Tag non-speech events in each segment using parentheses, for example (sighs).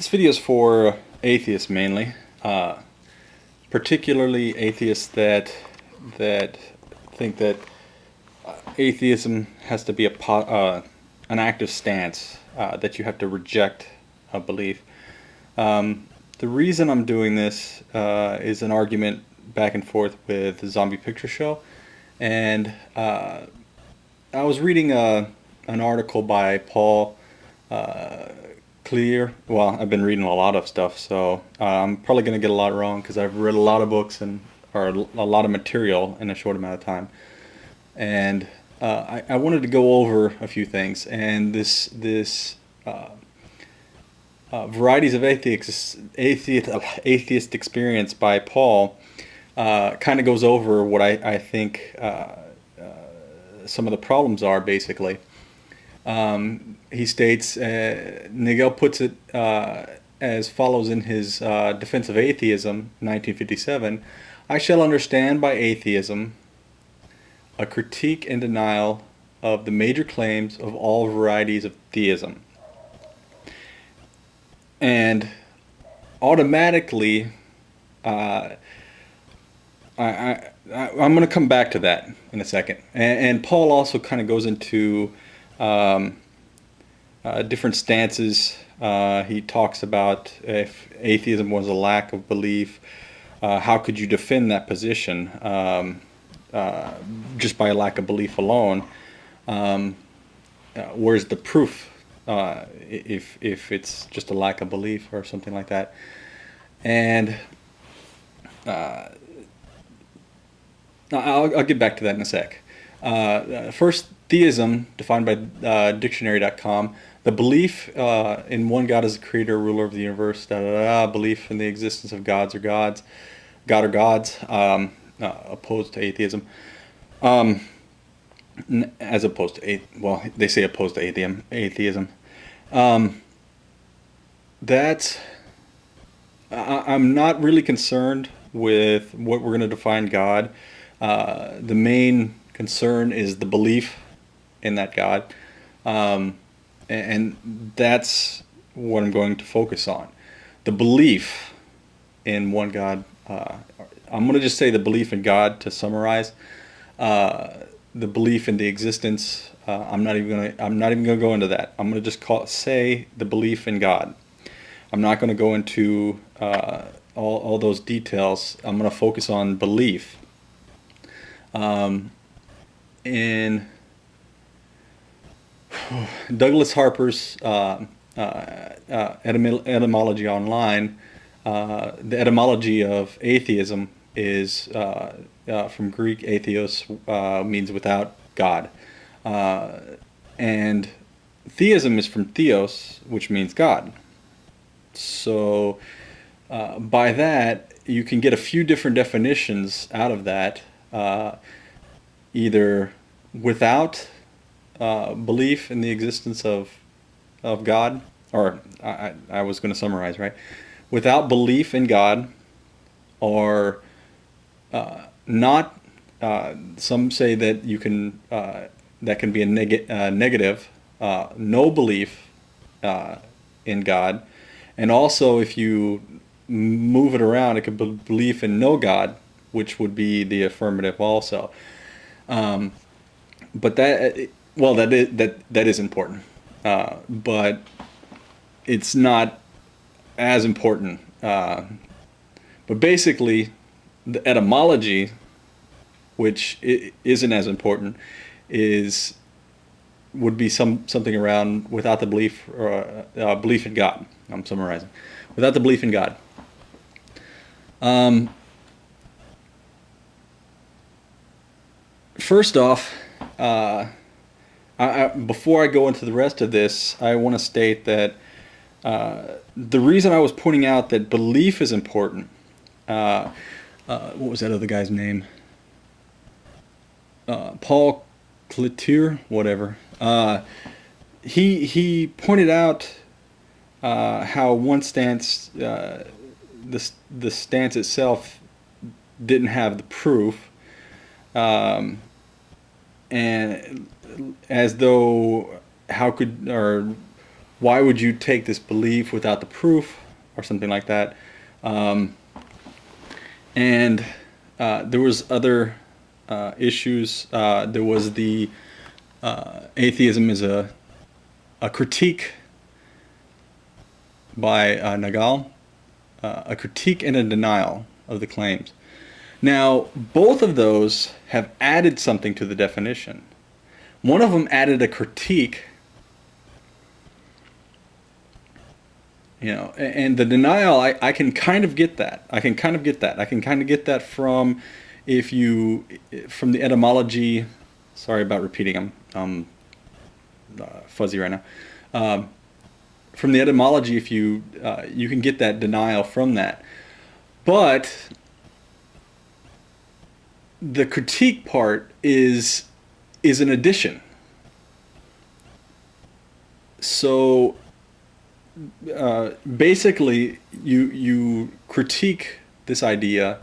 This video is for atheists mainly, uh, particularly atheists that that think that uh, atheism has to be a uh, an active stance uh, that you have to reject a belief. Um, the reason I'm doing this uh, is an argument back and forth with the Zombie Picture Show, and uh, I was reading a, an article by Paul clear. Well, I've been reading a lot of stuff, so uh, I'm probably going to get a lot wrong because I've read a lot of books and or a lot of material in a short amount of time. And uh, I, I, wanted to go over a few things, and this this uh, uh varieties of atheist atheist atheist experience by Paul uh, kind of goes over what I, I think uh, some of the problems are basically. Um, he states, uh, Nagel puts it uh, as follows in his uh, Defense of Atheism, 1957, I shall understand by atheism a critique and denial of the major claims of all varieties of theism. And automatically, uh, I, I, I'm going to come back to that in a second. And, and Paul also kind of goes into um, uh, different stances. Uh, he talks about if atheism was a lack of belief, uh, how could you defend that position um, uh, just by a lack of belief alone? Um, uh, where's the proof uh, if, if it's just a lack of belief or something like that? And I'll, I'll, get back to that in a sec. First, theism, defined by uh, dictionary.com, the belief uh, in one God as a creator, ruler of the universe, da, da, da, belief in the existence of gods or gods, God or gods, um, uh, opposed to atheism. Um, as opposed to, well, they say opposed to atheism. atheism. Um, that's, I, am not really concerned with what we're going to define God. Uh, the main concern is the belief in that God. Um, and that's what I'm going to focus on. The belief in one God. Uh, I'm going to just say the belief in God to summarize. Uh, the belief in the existence. Uh, I'm not even going to. I'm not even going to go into that. I'm going to just call say the belief in God. I'm not going to go into uh, all all those details. I'm going to focus on belief. Um, in Douglas Harper's uh, uh, uh, etymology online, uh, the etymology of atheism is uh, uh, from Greek atheos means without God. and theism is from theos, which means God. So by that, you can get a few different definitions out of that, either without uh, belief in the existence of of God, or I, I was going to summarize right, without belief in God, or uh, not. Uh, some say that you can uh, that can be a neg uh, negative, uh, no belief in God, and also if you move it around, it could be belief in no God, which would be the affirmative also. Um, but that well, that is, that that is important, uh, but it's not as important. Uh, but basically, the etymology, which isn't as important, is would be some something around without the belief or uh, uh, belief in God. I'm summarizing, without the belief in God. Um, first off. Uh, I, I, before I go into the rest of this, I want to state that uh, the reason I was pointing out that belief is important, uh, uh, what was that other guy's name? Uh, Paul Cliteur, whatever. Uh, he, he pointed out how one stance, the, the stance itself didn't have the proof. Um, and as though how could or why would you take this belief without the proof or something like that? Um, and uh, there was other uh, issues. Uh, there was the uh, atheism is a a critique by uh, Nagel, uh, a critique and a denial of the claims. Now, both of those have added something to the definition. One of them added a critique you know and the denial I, I can kind of get that. I can kind of get that. I can kind of get that from if you from the etymology sorry about repeating i'm uh, fuzzy right now. Um, from the etymology if you uh, you can get that denial from that. But the critique part is is an addition so uh, basically you you critique this idea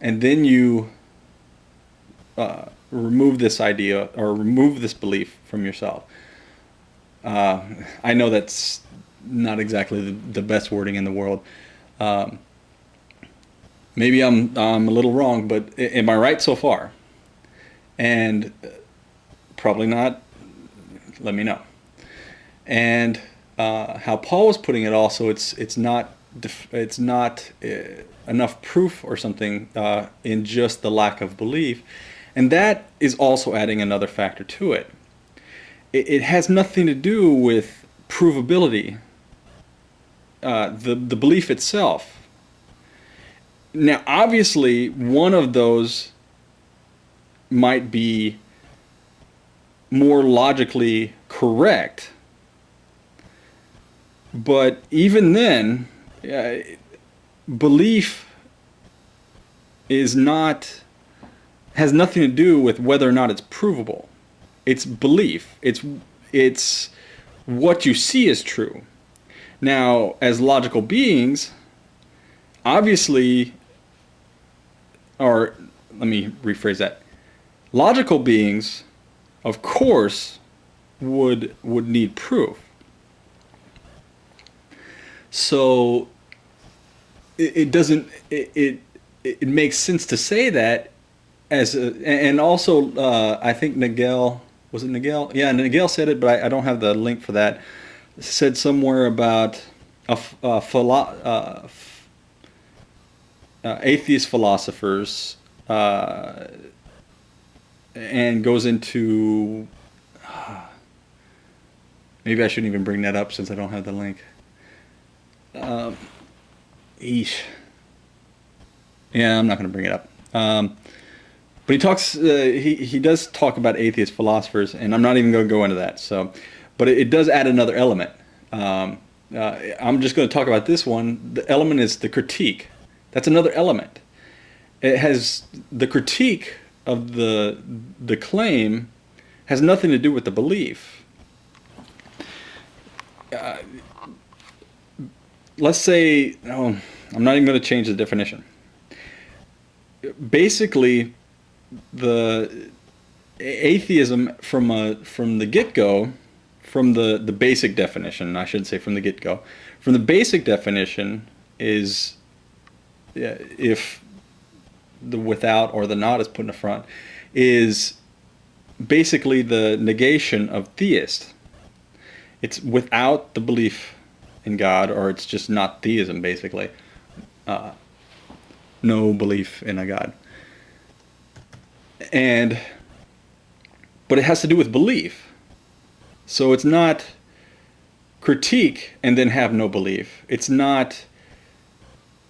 and then you uh, remove this idea or remove this belief from yourself. Uh, I know that's not exactly the, the, best wording in the world. Um, maybe I'm, I'm a little wrong, but am I right so far? And probably not. Let me know. And uh, how Paul was putting it also, it's, it's not, it's not uh, enough proof or something uh, in just the lack of belief. And that is also adding another factor to it. It, it has nothing to do with provability, uh, the, the belief itself. Now, obviously, one of those might be more logically correct but even then, uh, belief is not has nothing to do with whether or not it's provable. It's belief. It's it's what you see is true. Now, as logical beings, obviously, or let me rephrase that. Logical beings, of course, would would need proof. So it, it doesn't it, it, it makes sense to say that as a, and also uh, I think Nagel was it Nagel yeah Nagel said it but I, I don't have the link for that said somewhere about a, a uh, uh, atheist philosophers uh, and goes into (sighs) maybe I shouldn't even bring that up since I don't have the link. Um, eesh. Yeah, I'm not going to bring it up. Um, but he talks. Uh, he he does talk about atheist philosophers, and I'm not even going to go into that. So, but it, it does add another element. Um, uh, I'm just going to talk about this one. The element is the critique. That's another element. It has the critique of the the claim has nothing to do with the belief. Uh, let's say, oh, I'm not even going to change the definition. Basically, the atheism from a from the get-go, from the the basic definition, I should say from the get-go, from the basic definition is if the without or the not is put in the front is basically the negation of theist. It's without the belief in God, or it's just not theism, basically. Uh, no belief in a God. And, but it has to do with belief. So it's not critique and then have no belief. It's not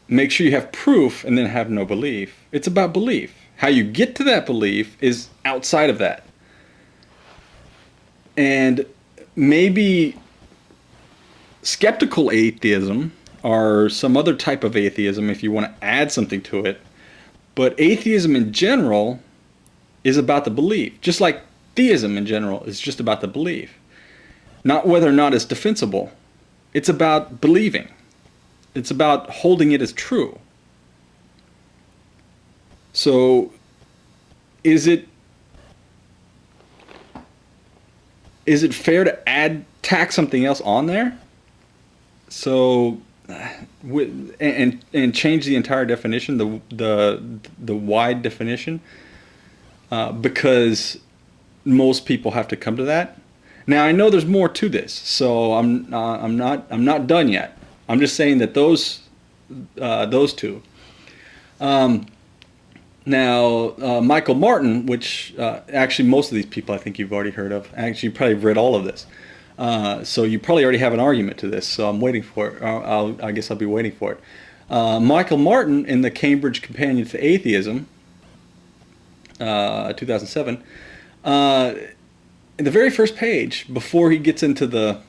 make sure you have proof and then have no belief. It's about belief. How you get to that belief is outside of that. And maybe skeptical atheism or some other type of atheism if you want to add something to it. But atheism in general is about the belief, just like theism in general is just about the belief. Not whether or not it's defensible. It's about believing. It's about holding it as true. So is it is it fair to add tack something else on there? So, with, and and change the entire definition, the the the wide definition, uh, because most people have to come to that. Now I know there's more to this, so I'm uh, I'm not I'm not done yet. I'm just saying that those uh, those two. Um, now uh, Michael Martin, which uh, actually most of these people I think you've already heard of. Actually, you probably read all of this, uh, so you probably already have an argument to this. So I'm waiting for it. I'll, i guess I'll be waiting for it. Uh, Michael Martin in the Cambridge Companion to Atheism, 2007 in the very first page, before he gets into the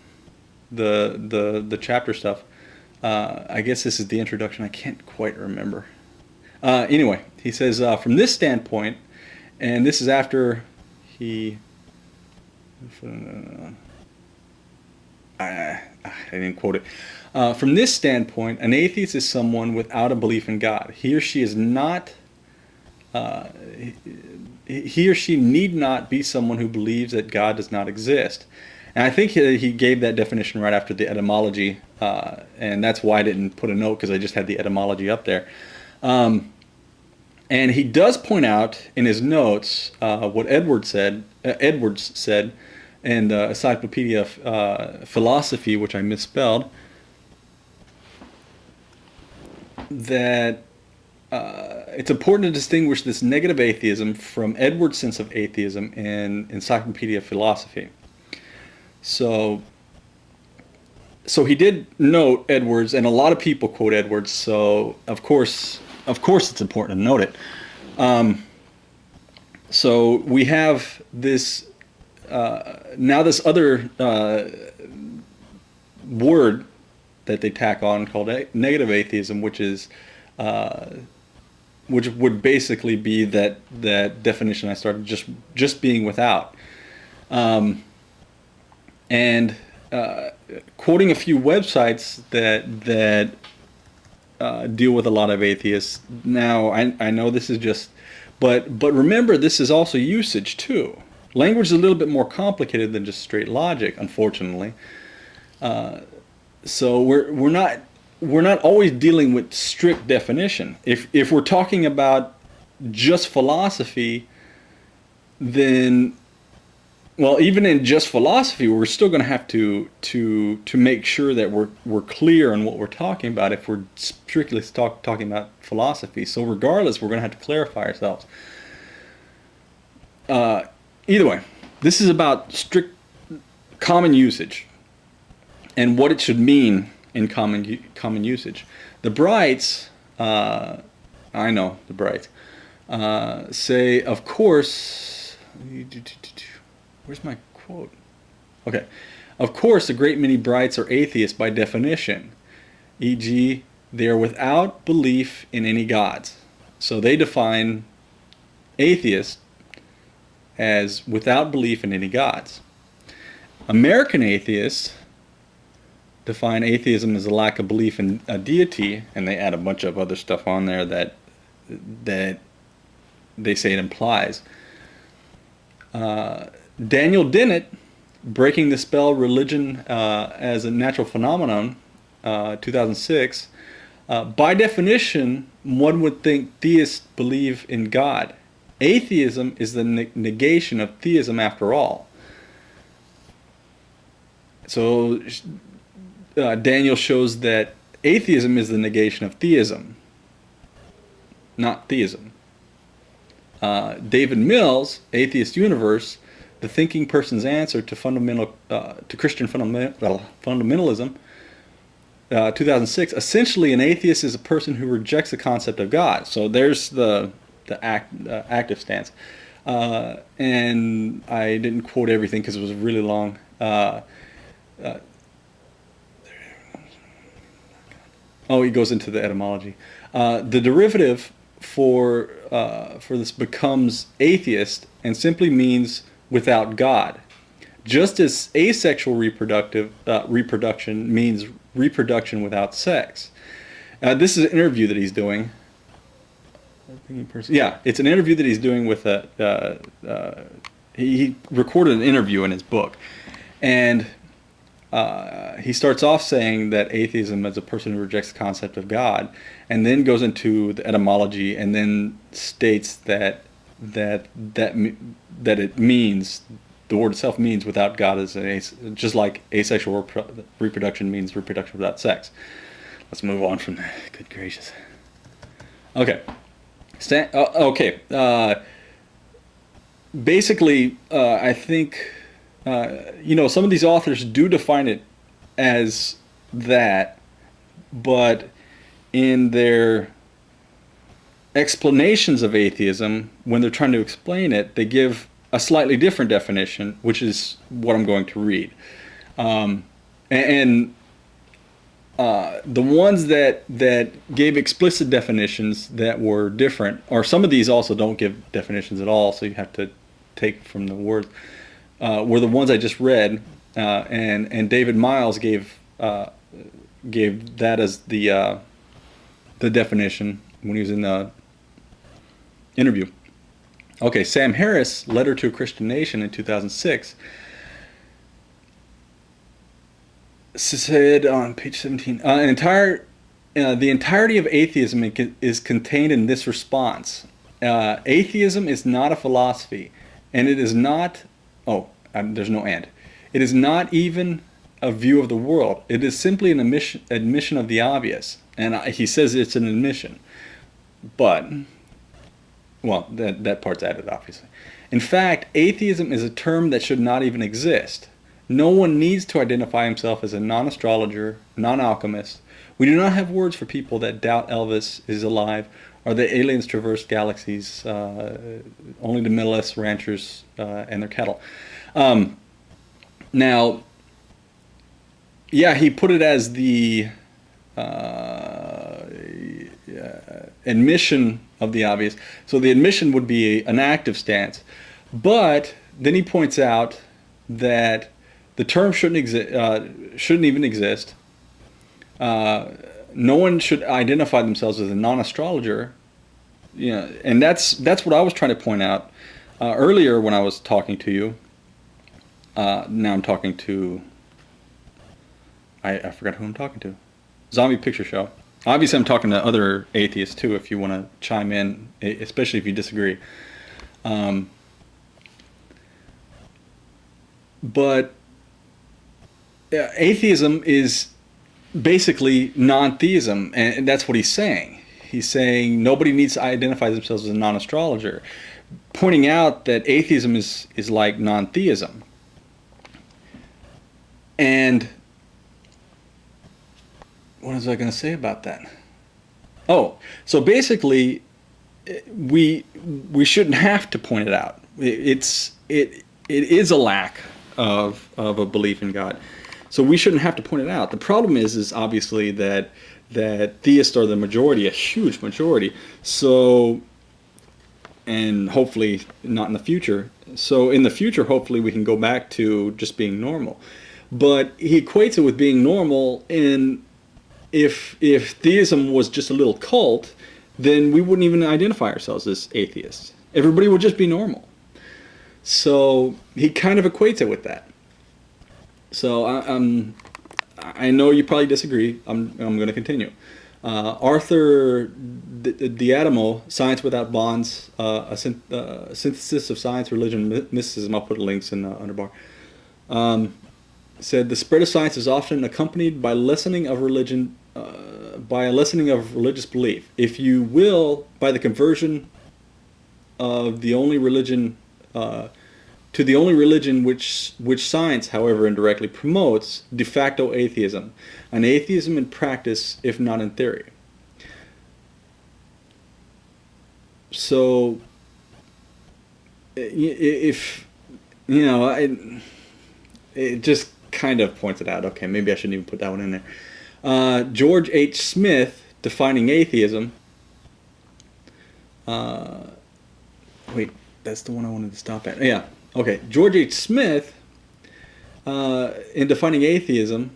the the the chapter stuff, uh, I guess this is the introduction. I can't quite remember. Uh, anyway, he says uh, from this standpoint, and this is after he. I, I didn't quote it. Uh, from this standpoint, an atheist is someone without a belief in God. He or she is not uh, he or she need not be someone who believes that God does not exist. And I think he, gave that definition right after the etymology, uh, and that's why I didn't put a note because I just had the etymology up there. Um, and he does point out in his notes uh, what Edward said, uh, Edwards said in the Encyclopedia of uh, Philosophy, which I misspelled, that uh, it's important to distinguish this negative atheism from Edwards' sense of atheism in Encyclopedia of Philosophy. So, so he did note Edwards, and a lot of people quote Edwards. So, of course, of course, it's important to note it. Um, so we have this uh, now this other uh, word that they tack on called negative atheism, which is uh, which would basically be that that definition I started just just being without. Um, and uh, quoting a few websites that that uh, deal with a lot of atheists. Now I I know this is just, but but remember this is also usage too. Language is a little bit more complicated than just straight logic, unfortunately. Uh, so we're we're not we're not always dealing with strict definition. If, if we're talking about just philosophy, then, well, even in just philosophy, we're still going to have to to to make sure that we're we're clear on what we're talking about. If we're strictly talk, talking about philosophy, so regardless, we're going to have to clarify ourselves. Uh, either way, this is about strict common usage and what it should mean in common common usage. The Brights, uh, I know the Brights, uh, say, of course, where's my quote? Okay, of course, a great many Brights are atheists by definition, e.g., they are without belief in any gods. So they define atheist as without belief in any gods. American atheists define atheism as a lack of belief in a deity, and they add a bunch of other stuff on there that that they say it implies. Uh, Daniel Dennett, Breaking the Spell Religion uh, as a Natural Phenomenon, uh, 2006, uh, by definition, one would think theists believe in God. Atheism is the ne negation of theism after all. So uh, Daniel shows that atheism is the negation of theism, not theism. Uh, David Mills, Atheist Universe, the thinking person's answer to fundamental uh, to Christian fundamental, fundamentalism, uh, 2006. Essentially, an atheist is a person who rejects the concept of God. So there's the the act, uh, active stance. Uh, and I didn't quote everything because it was really long. Uh, uh, Oh, he goes into the etymology. Uh, the derivative for for this becomes atheist and simply means without God. Just as asexual reproductive uh, reproduction means reproduction without sex. Uh, this is an interview that he's doing. Yeah, it's an interview that he's doing with a. Uh, uh, he, recorded an interview in his book, And uh, he starts off saying that atheism is a person who rejects the concept of God, and then goes into the etymology, and then states that that that that it means the word itself means without God is an just like asexual reproduction means reproduction without sex. Let's move on from that. (laughs) Good gracious. Okay. St uh, okay. Uh, basically, uh, I think uh, you know, some of these authors do define it as that, but in their explanations of atheism, when they're trying to explain it, they give a slightly different definition, which is what I'm going to read. Um, and uh, the ones that that gave explicit definitions that were different, or some of these also don't give definitions at all, so you have to take from the words uh, were the ones I just read, uh, and and David Miles gave uh, gave that as the uh, the definition when he was in the interview. Okay, Sam Harris, Letter to a Christian Nation in 2006, said on page 17, uh, an entire, uh, the entirety of atheism is contained in this response. Uh, atheism is not a philosophy, and it is not oh, um, there's no and. It is not even a view of the world. It is simply an admission, admission of the obvious. And I, he says it's an admission. But, well, that, that part's added, obviously. In fact, atheism is a term that should not even exist. No one needs to identify himself as a non-astrologer, non-alchemist. We do not have words for people that doubt Elvis is alive or that aliens traverse galaxies, uh, only the Middle ranchers uh, and their cattle. Um, now, yeah, he put it as the uh, admission of the obvious. So the admission would be an active stance. But then he points out that the term shouldn't exist, uh, shouldn't even exist. Uh, no one should identify themselves as a non-astrologer. Know, and that's that's what I was trying to point out uh, earlier when I was talking to you. Uh, now I'm talking to. I, I forgot who I'm talking to. Zombie Picture Show. Obviously, I'm talking to other atheists too. If you want to chime in, especially if you disagree. Um, but atheism is basically non-theism, and that's what he's saying. He's saying nobody needs to identify themselves as a non-astrologer, pointing out that atheism is is like non-theism. And what was I going to say about that? Oh, so basically, we we shouldn't have to point it out. It's it it is a lack of of a belief in God. So we shouldn't have to point it out. The problem is, is obviously that that theists are the majority, a huge majority. So, and hopefully not in the future. So in the future, hopefully we can go back to just being normal. But he equates it with being normal, and if if theism was just a little cult, then we wouldn't even identify ourselves as atheists. Everybody would just be normal. So he kind of equates it with that. So I, um, I know you probably disagree. I'm, I'm going to continue. Uh, Arthur D'Adamo, Science Without Bounds, uh, a synth uh, synthesis of science, religion, mysticism. I'll put links in the underbar. Um, said the spread of science is often accompanied by lessening of religion, uh, by a lessening of religious belief. If you will, by the conversion of the only religion uh, to the only religion which, which science, however, indirectly promotes, de facto atheism, an atheism in practice, if not in theory. So, if, you know, I, it just kind of points it out. Okay, maybe I shouldn't even put that one in there. Uh, George H. Smith, defining atheism. Uh, wait, that's the one I wanted to stop at. Yeah, Okay, George H. Smith, uh, in defining atheism,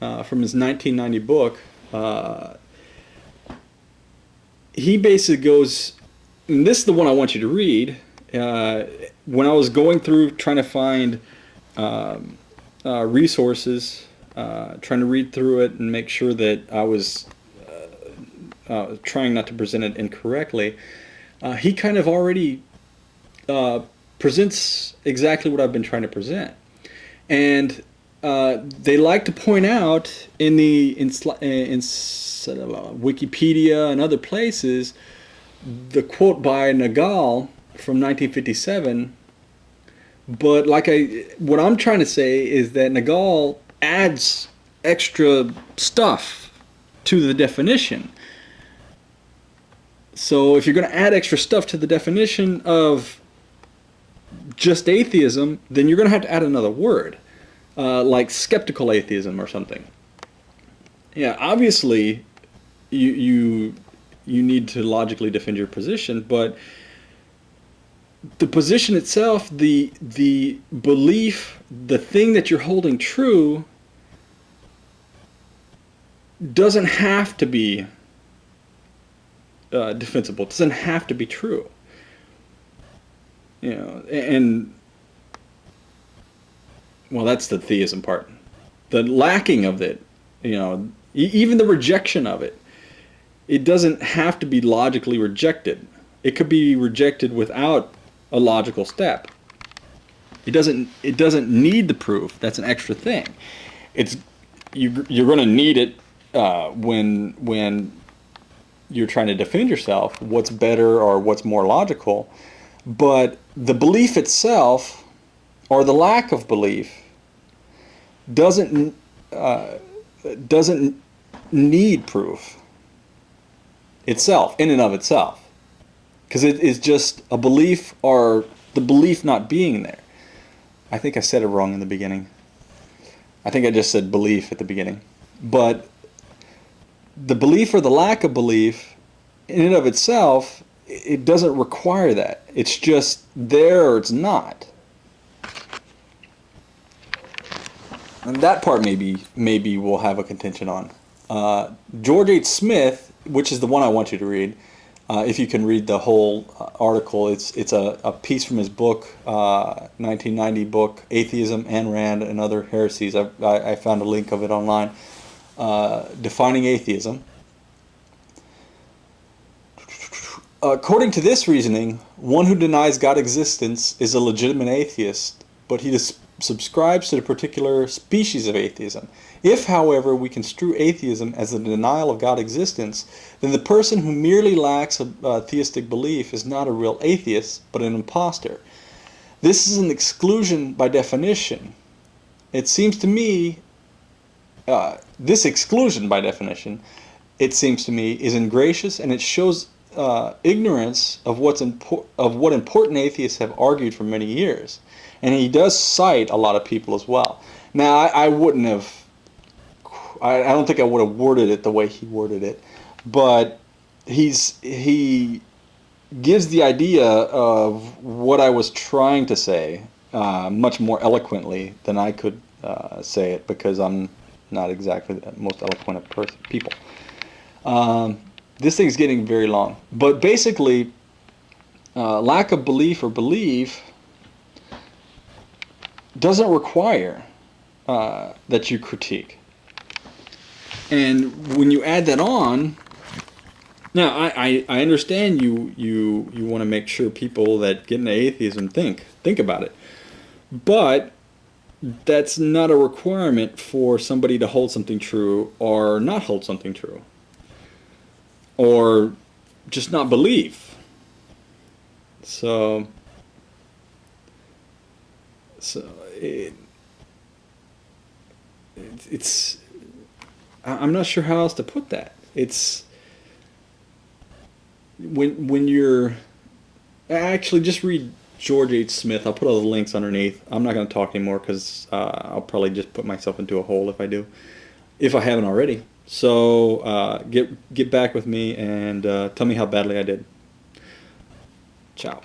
uh, from his 1990 book, uh, he basically goes, and this is the one I want you to read. Uh, when I was going through trying to find um, resources, uh, trying to read through it and make sure that I was uh, uh, trying not to present it incorrectly, uh, he kind of already uh, presents exactly what I've been trying to present. And they like to point out in the in, in Wikipedia and other places the quote by Nagel from 1957 but like I, what I'm trying to say is that Nagel adds extra stuff to the definition. So if you're going to add extra stuff to the definition of just atheism, then you're going to have to add another word, uh, like skeptical atheism or something. Yeah, obviously, you you you need to logically defend your position, but the position itself, the the belief, the thing that you're holding true doesn't have to be uh, defensible. It doesn't have to be true. You know, and well, that's the theism part. The lacking of it, you know, even the rejection of it, it doesn't have to be logically rejected. It could be rejected without a logical step. It doesn't it doesn't need the proof. That's an extra thing. It's you you're going to need it uh, when when you're trying to defend yourself. What's better or what's more logical, but the belief itself or the lack of belief doesn't uh, doesn't need proof itself in and of itself because it is just a belief or the belief not being there. I think I said it wrong in the beginning. I think I just said belief at the beginning. But the belief or the lack of belief in and of itself, it doesn't require that. It's just there or it's not. And that part maybe maybe we'll have a contention on. Uh, George H. Smith, which is the one I want you to read, uh, if you can read the whole uh, article, it's it's a, a piece from his book, uh, 1990 book, Atheism, Ayn Rand, and Other Heresies. I, I, I found a link of it online. Uh, defining atheism. According to this reasoning, one who denies God's existence is a legitimate atheist, but he subscribes to a particular species of atheism. If, however, we construe atheism as the denial of God's existence, then the person who merely lacks a, a theistic belief is not a real atheist, but an impostor. This is an exclusion by definition. It seems to me, uh, this exclusion by definition, it seems to me, is ingracious and it shows uh, ignorance of what's of what important atheists have argued for many years. And he does cite a lot of people as well. Now, I, I wouldn't have I, I don't think I would have worded it the way he worded it, but he's he gives the idea of what I was trying to say uh, much more eloquently than I could uh, say it because I'm not exactly the most eloquent of person, people. Um, this thing's getting very long, but basically, uh, lack of belief or belief doesn't require uh, that you critique. And when you add that on, now I, I, I understand you you you want to make sure people that get into atheism think think about it, but that's not a requirement for somebody to hold something true or not hold something true, or just not believe. So so it, it it's I'm not sure how else to put that. It's when when you're actually just read George H. Smith. I'll put all the links underneath. I'm not going to talk anymore because uh, I'll probably just put myself into a hole if I do, if I haven't already. So uh, get get back with me and uh, tell me how badly I did. Ciao.